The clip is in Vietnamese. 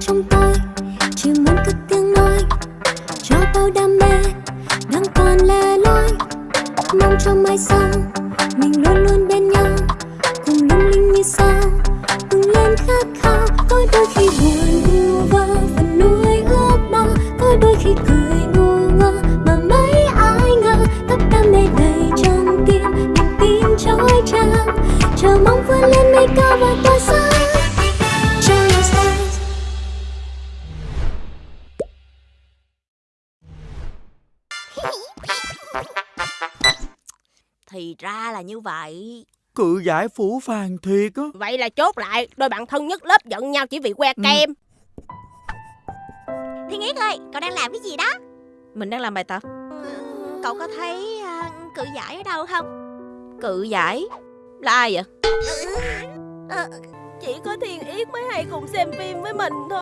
trong tay chỉ muốn cất tiếng nói, cho bao đam mê đang còn lẻ loi. Mong cho mai sau, mình luôn luôn bên nhau, cùng lung linh như sao, cùng lên khát khao. Có đôi khi buồn vu vơ phần nuối ước mơ. Có đôi khi cười ngu ngơ, mà mấy ai ngờ, tất đam mê đầy trong tim, niềm tin trôi tràn chờ mong vươn lên mấy Thì ra là như vậy. Cự giải phủ phàng thiệt á. Vậy là chốt lại Đôi bạn thân nhất lớp giận nhau chỉ vì que Ừ. kem. Thiên Yết ơi, cậu đang làm cái gì đó? Mình đang làm bài tập. Cậu có thấy à, cự giải ở đâu không? Cự giải? Là ai vậy? Chỉ có Thiên Yết mới hay cùng xem phim với mình thôi